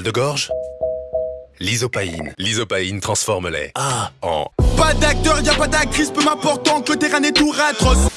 Mal de gorge L'isopaïne. L'isopaïne transforme les A en Pas d'acteur, y a pas d'actrice, peu m'important que le terrain est tout atroce.